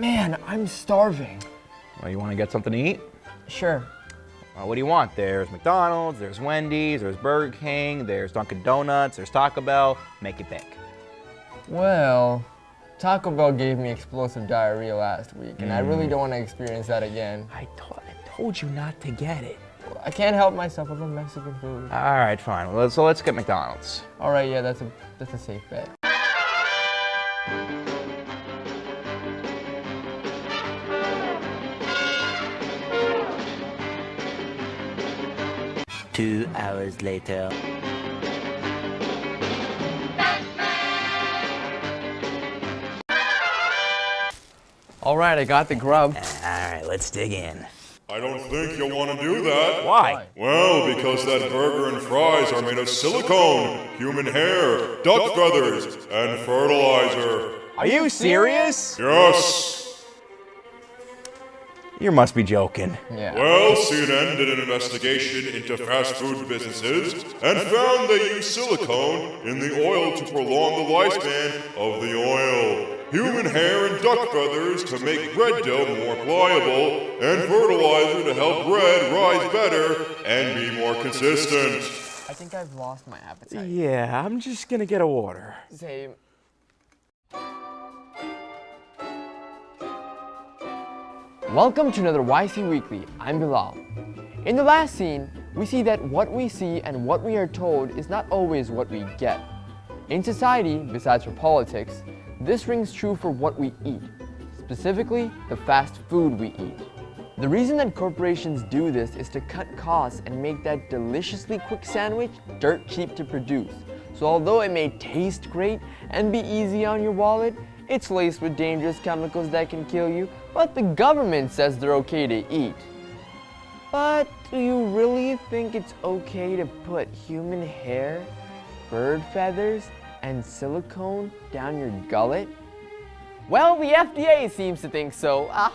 Man, I'm starving. Well, you want to get something to eat? Sure. Well, what do you want? There's McDonald's, there's Wendy's, there's Burger King, there's Dunkin' Donuts, there's Taco Bell. Make it big. Well, Taco Bell gave me explosive diarrhea last week, and I really mm. don't want to experience that again. I, to- I told you not to get it. I can't help myself. I love Mexican food. All right, fine. Well, so let's get McDonald's. All right, yeah, that's a that's a safe bet. Two hours later. All right, I got the grub. All right, let's dig in. I don't think you'll want to do that. Why? Well, because that burger and fries are made of silicone, human hair, duck feathers, and fertilizer. Are you serious? Yes. You must be joking. Yeah. Well, CNN did an investigation into fast food businesses and found they use silicone in the oil to prolong the lifespan of the oil. Human hair and duck feathers to make bread dough more pliable, and fertilizer to help bread rise better and be more consistent. I think I've lost my appetite. Yeah, I'm just gonna get a water. Same. Welcome to another YC Weekly. I'm Bilal. In the last scene, we see that what we see and what we are told is not always what we get. In society, besides for politics, this rings true for what we eat, specifically the fast food we eat. The reason that corporations do this is to cut costs and make that deliciously quick sandwich dirt cheap to produce. So although it may taste great and be easy on your wallet, it's laced with dangerous chemicals that can kill you, but the government says they're okay to eat. But do you really think it's okay to put human hair, bird feathers, and silicone down your gullet? Well, the FDA seems to think so.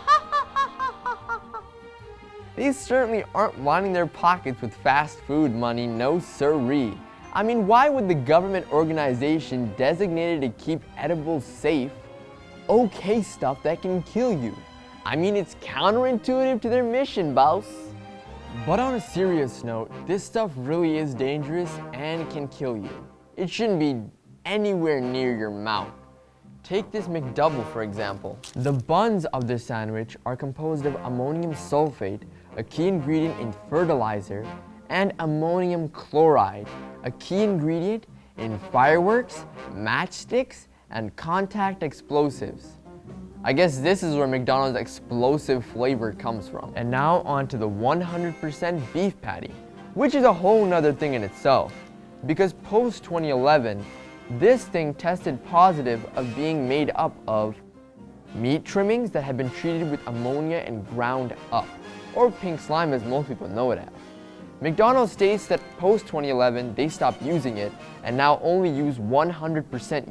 These certainly aren't lining their pockets with fast food money, no siree. I mean, why would the government organization designated to keep edibles safe okay stuff that can kill you? I mean, it's counterintuitive to their mission, boss. But on a serious note, this stuff really is dangerous and can kill you. It shouldn't be anywhere near your mouth. Take this McDouble for example. The buns of this sandwich are composed of ammonium sulfate, a key ingredient in fertilizer, and ammonium chloride, a key ingredient in fireworks, matchsticks, and contact explosives. I guess this is where McDonald's explosive flavor comes from. And now onto the 100% beef patty, which is a whole nother thing in itself. Because post 2011, this thing tested positive of being made up of meat trimmings that had been treated with ammonia and ground up, or pink slime as most people know it as. McDonald's states that post 2011 they stopped using it and now only use 100%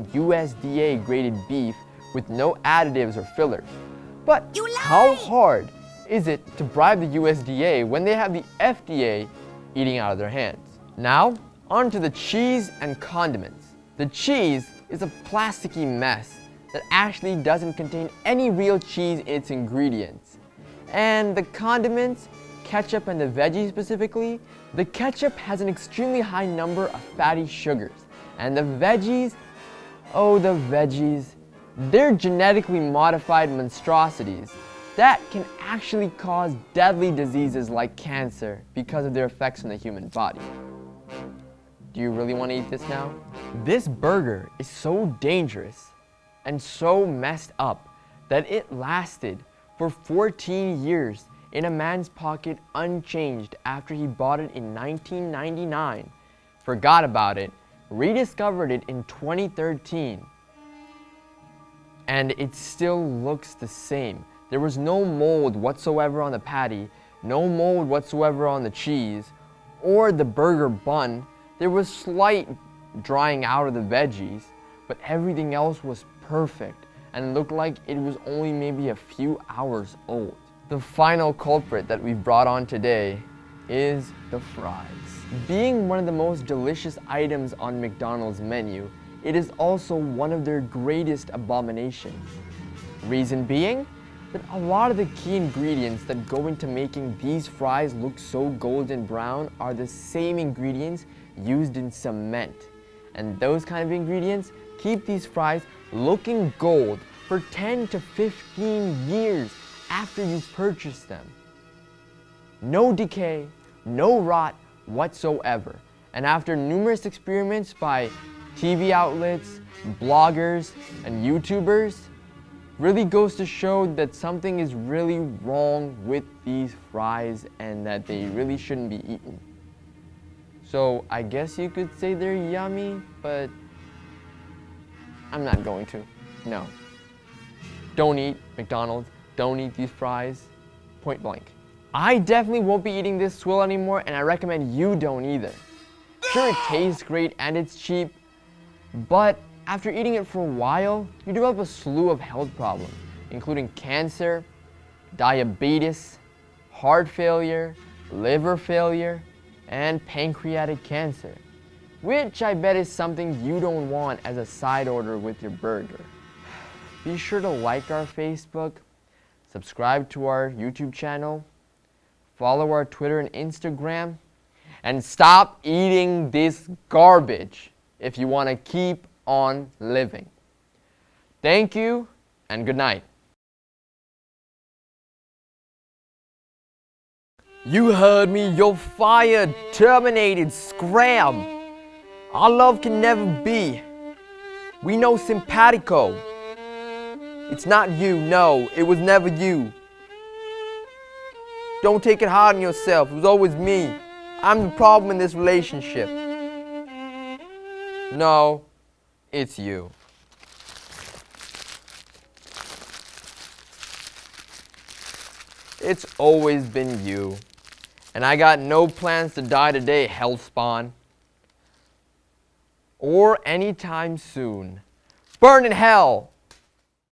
USDA graded beef with no additives or fillers. But how hard is it to bribe the USDA when they have the FDA eating out of their hands? Now, on to the cheese and condiments. The cheese is a plasticky mess that actually doesn't contain any real cheese in its ingredients. And the condiments, ketchup and the veggies specifically, the ketchup has an extremely high number of fatty sugars. And the veggies, oh the veggies, they're genetically modified monstrosities that can actually cause deadly diseases like cancer because of their effects on the human body. Do you really want to eat this now? This burger is so dangerous and so messed up that it lasted for 14 years in a man's pocket unchanged after he bought it in 1999, forgot about it, rediscovered it in 2013, and it still looks the same. There was no mold whatsoever on the patty, no mold whatsoever on the cheese, or the burger bun. There was slight drying out of the veggies, but everything else was perfect and looked like it was only maybe a few hours old. The final culprit that we've brought on today is the fries. Being one of the most delicious items on McDonald's menu, it is also one of their greatest abominations. Reason being, that a lot of the key ingredients that go into making these fries look so golden brown are the same ingredients used in cement. And those kind of ingredients keep these fries looking gold for 10 to 15 years after you've purchased them. No decay, no rot whatsoever. And after numerous experiments by TV outlets, bloggers, and YouTubers, really goes to show that something is really wrong with these fries and that they really shouldn't be eaten. So I guess you could say they're yummy, but I'm not going to, no. Don't eat McDonald's, don't eat these fries, point blank. I definitely won't be eating this swill anymore and I recommend you don't either. Sure it tastes great and it's cheap, but after eating it for a while, you develop a slew of health problems, including cancer, diabetes, heart failure, liver failure, and pancreatic cancer, which I bet is something you don't want as a side order with your burger. Be sure to like our Facebook, subscribe to our YouTube channel, follow our Twitter and Instagram, and stop eating this garbage if you want to keep on living. Thank you and good night. You heard me, you're fired, terminated, scram. Our love can never be. We know simpatico. It's not you, no, it was never you. Don't take it hard on yourself, it was always me. I'm the problem in this relationship. No, it's you. It's always been you. And I got no plans to die today, Hellspawn. Or anytime soon. Burn in hell!